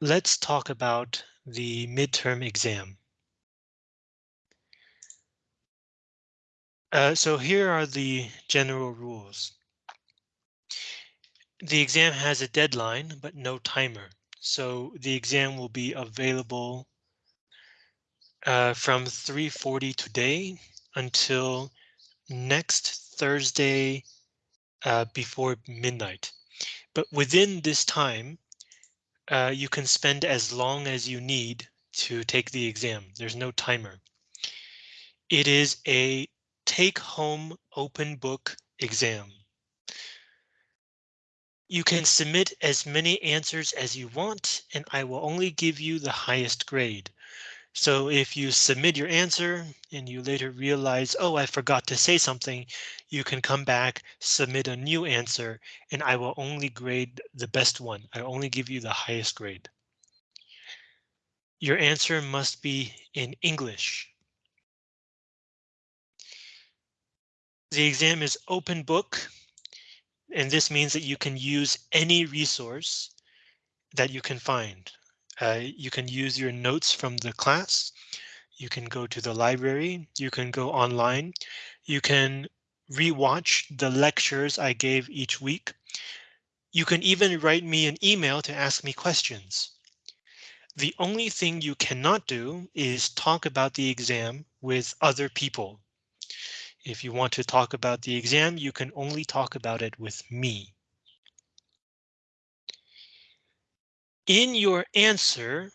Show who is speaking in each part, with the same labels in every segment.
Speaker 1: let's talk about the midterm exam. Uh, so here are the general rules. The exam has a deadline, but no timer. So the exam will be available uh, from 3.40 today until next Thursday uh, before midnight. But within this time, uh, you can spend as long as you need to take the exam. There's no timer. It is a take home open book exam. You can submit as many answers as you want, and I will only give you the highest grade. So if you submit your answer and you later realize, oh, I forgot to say something, you can come back, submit a new answer, and I will only grade the best one. I only give you the highest grade. Your answer must be in English. The exam is open book, and this means that you can use any resource that you can find. Uh, you can use your notes from the class. You can go to the library. You can go online. You can rewatch the lectures I gave each week. You can even write me an email to ask me questions. The only thing you cannot do is talk about the exam with other people. If you want to talk about the exam, you can only talk about it with me. In your answer,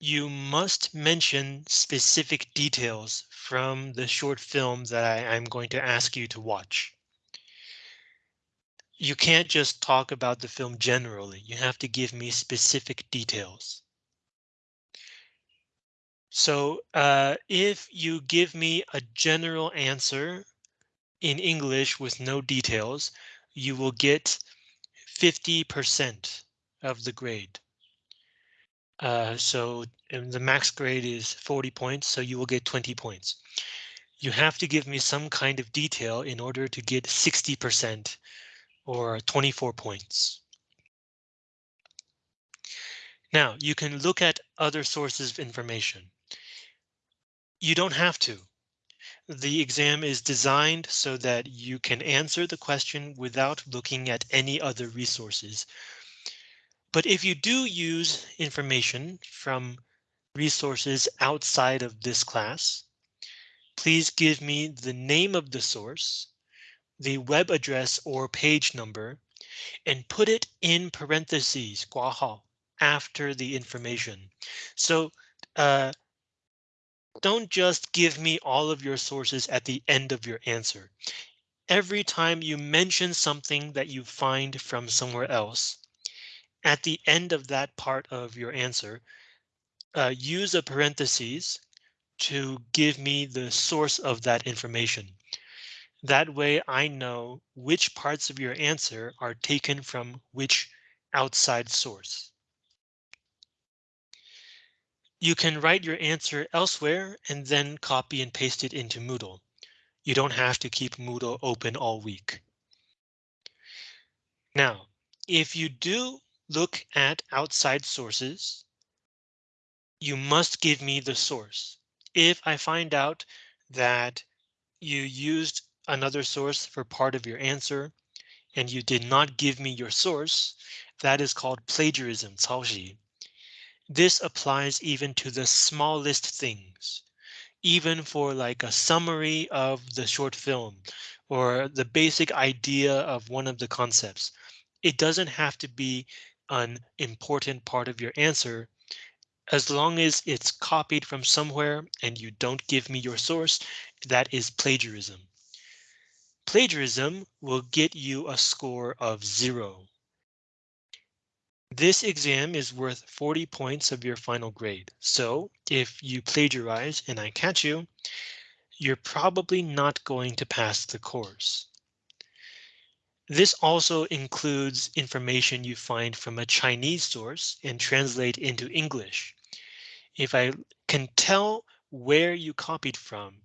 Speaker 1: you must mention specific details from the short film that I, am going to ask you to watch. You can't just talk about the film generally. You have to give me specific details. So uh, if you give me a general answer in English with no details, you will get 50% of the grade. Uh, so the max grade is 40 points, so you will get 20 points. You have to give me some kind of detail in order to get 60% or 24 points. Now you can look at other sources of information. You don't have to. The exam is designed so that you can answer the question without looking at any other resources. But if you do use information from resources outside of this class, please give me the name of the source, the web address or page number, and put it in parentheses, 括号, after the information. So uh, don't just give me all of your sources at the end of your answer. Every time you mention something that you find from somewhere else, at the end of that part of your answer, uh, use a parentheses to give me the source of that information. That way I know which parts of your answer are taken from which outside source. You can write your answer elsewhere and then copy and paste it into Moodle. You don't have to keep Moodle open all week. Now, if you do look at outside sources. You must give me the source. If I find out that you used another source for part of your answer and you did not give me your source, that is called plagiarism, 抄袭. This applies even to the smallest things, even for like a summary of the short film or the basic idea of one of the concepts. It doesn't have to be an important part of your answer, as long as it's copied from somewhere and you don't give me your source, that is plagiarism. Plagiarism will get you a score of zero. This exam is worth 40 points of your final grade. So if you plagiarize and I catch you, you're probably not going to pass the course. This also includes information you find from a Chinese source and translate into English. If I can tell where you copied from,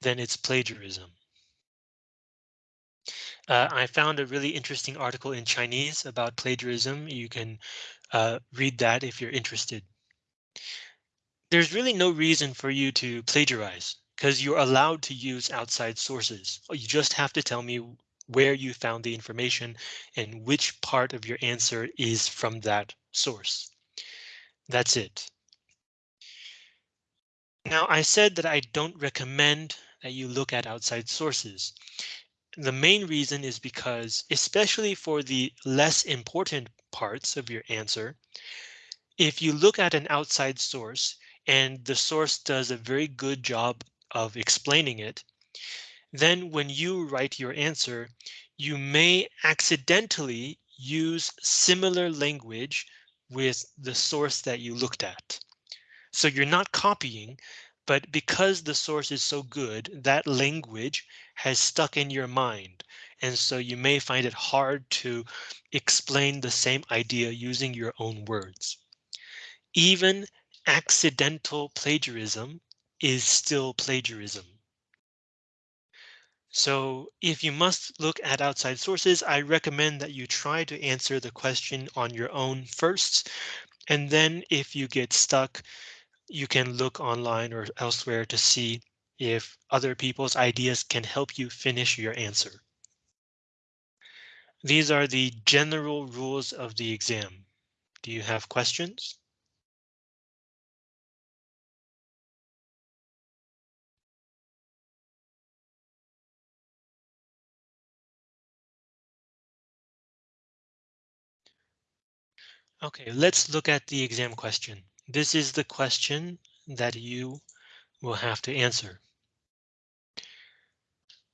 Speaker 1: then it's plagiarism. Uh, I found a really interesting article in Chinese about plagiarism. You can Uh, read that if you're interested. There's really no reason for you to plagiarize because you're allowed to use outside sources. You just have to tell me where you found the information and which part of your answer is from that source. That's it. Now, I said that I don't recommend that you look at outside sources. The main reason is because, especially for the less important parts of your answer, if you look at an outside source and the source does a very good job of explaining it, then when you write your answer, you may accidentally use similar language with the source that you looked at. So you're not copying, but because the source is so good, that language has stuck in your mind. And so you may find it hard to explain the same idea using your own words. Even accidental plagiarism is still plagiarism. So if you must look at outside sources, I recommend that you try to answer the question on your own first. And then if you get stuck, you can look online or elsewhere to see if other people's ideas can help you finish your answer. These are the general rules of the exam. Do you have questions? OK, let's look at the exam question. This is the question that you will have to answer.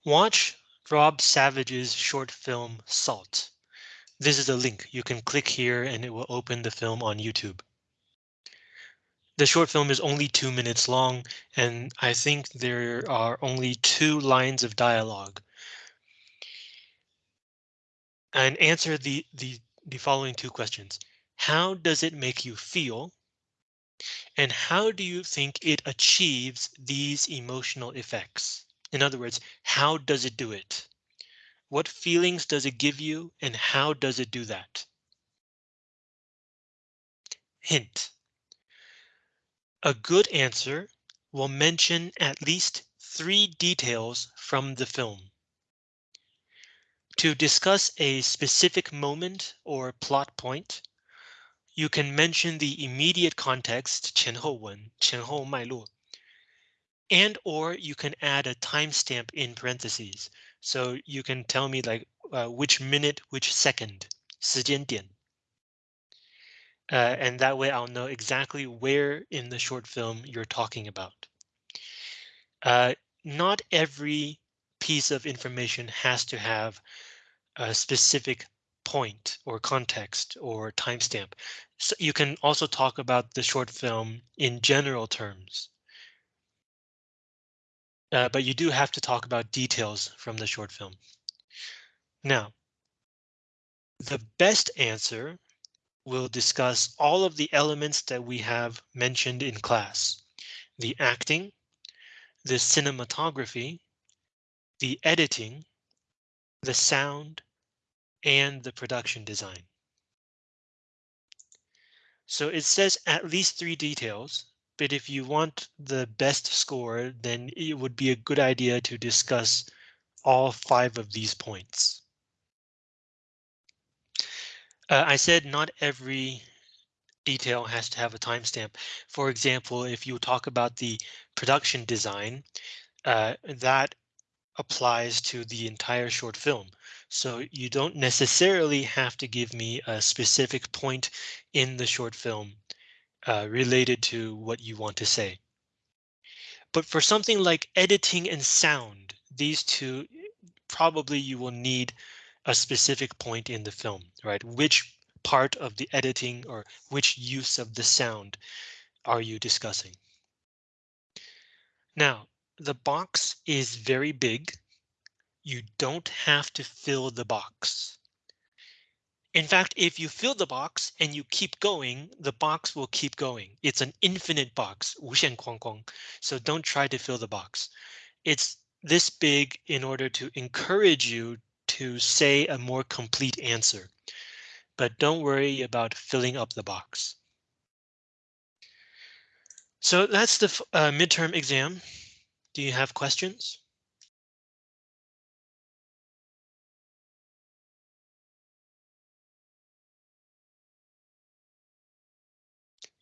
Speaker 1: Watch Rob Savage's short film Salt. This is a link. You can click here and it will open the film on YouTube. The short film is only two minutes long, and I think there are only two lines of dialogue. And answer the, the, the following two questions. How does it make you feel? And how do you think it achieves these emotional effects? In other words, how does it do it? What feelings does it give you and how does it do that? Hint. A good answer will mention at least three details from the film. To discuss a specific moment or plot point, you can mention the immediate context 前后文,前后脉络, and or you can add a timestamp in parentheses. So you can tell me like uh, which minute, which second, 时间点. Uh, and that way I'll know exactly where in the short film you're talking about. Uh, not every piece of information has to have a specific point or context or timestamp. So you can also talk about the short film in general terms. Uh, but you do have to talk about details from the short film. Now, the best answer will discuss all of the elements that we have mentioned in class. The acting, the cinematography, the editing, the sound, and the production design. So it says at least three details, but if you want the best score, then it would be a good idea to discuss all five of these points. Uh, I said not every detail has to have a timestamp. For example, if you talk about the production design, uh, that applies to the entire short film. So you don't necessarily have to give me a specific point in the short film uh, related to what you want to say. But for something like editing and sound, these two probably you will need a specific point in the film, right? Which part of the editing or which use of the sound are you discussing? Now, the box is very big. You don't have to fill the box. In fact, if you fill the box and you keep going, the box will keep going. It's an infinite box, 无限框框. So don't try to fill the box. It's this big in order to encourage you to say a more complete answer. but don't worry about filling up the box. So that's the uh, midterm exam. Do you have questions?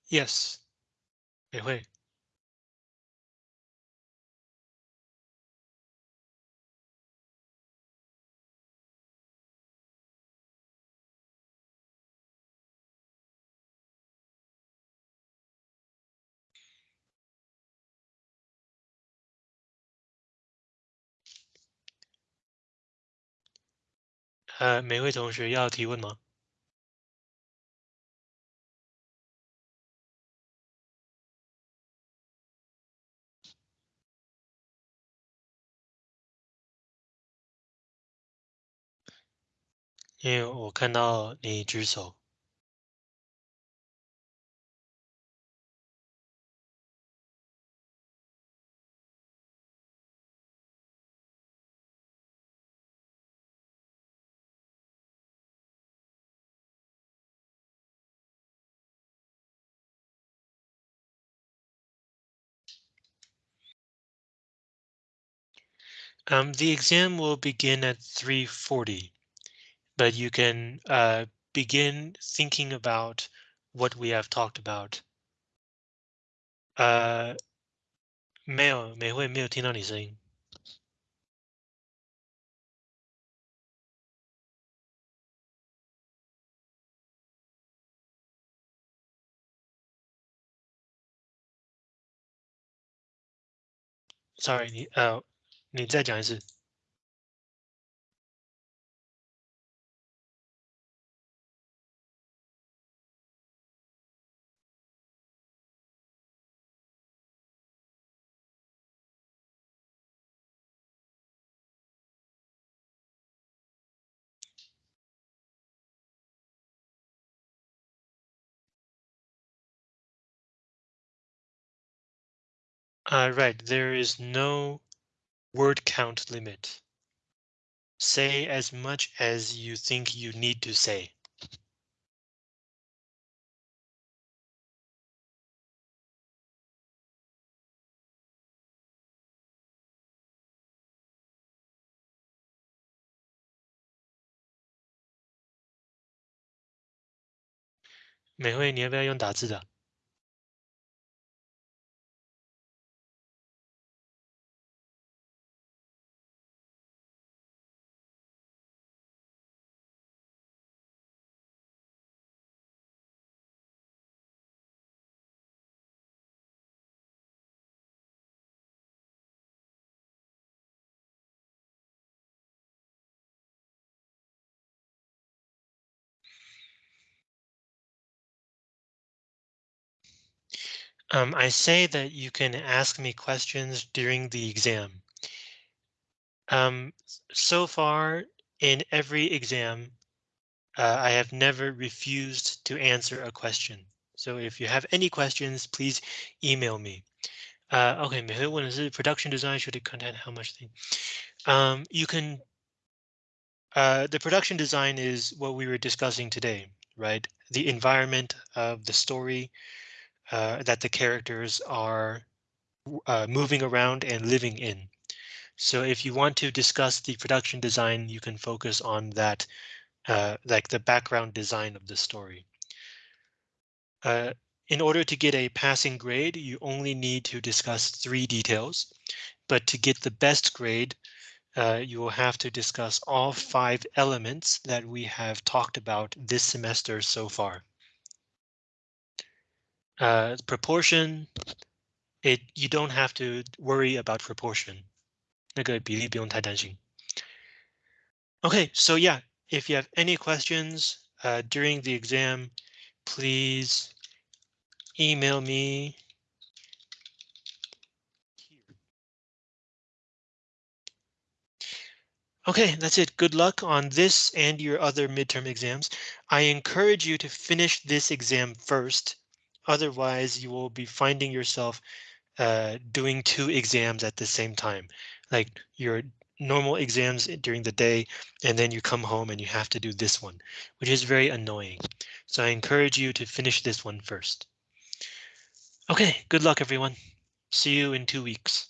Speaker 1: Yes. 美惠。呃，每位同学要提问吗？因为我看到你举手。Um, the exam will begin at 3:40, but you can uh, begin thinking about what we have talked about. 呃，没有，美惠没有听到你声音。Sorry，你呃， 你再讲一次。Uh, right, there is no word count limit. Say as much as you think you need to say. 美惠，你要不要用打字的 Um, I say that you can ask me questions during the exam. Um, so far in every exam, uh, I have never refused to answer a question. So if you have any questions, please email me. Uh, okay, when is it production design? Should it how much thing? Um, you can. Uh, the production design is what we were discussing today, right? The environment of the story, uh, that the characters are uh, moving around and living in. So if you want to discuss the production design, you can focus on that, uh, like the background design of the story. Uh, in order to get a passing grade, you only need to discuss three details, but to get the best grade, uh, you will have to discuss all five elements that we have talked about this semester so far Uh, proportion, it you don't have to worry about proportion. 那个比例不用太担心. Okay, so yeah, if you have any questions uh, during the exam, please email me. Okay, that's it. Good luck on this and your other midterm exams. I encourage you to finish this exam first Otherwise, you will be finding yourself uh, doing two exams at the same time. Like you're normal exams during the day, and then you come home and you have to do this one, which is very annoying. So I encourage you to finish this one first. Okay, good luck everyone. See you in two weeks.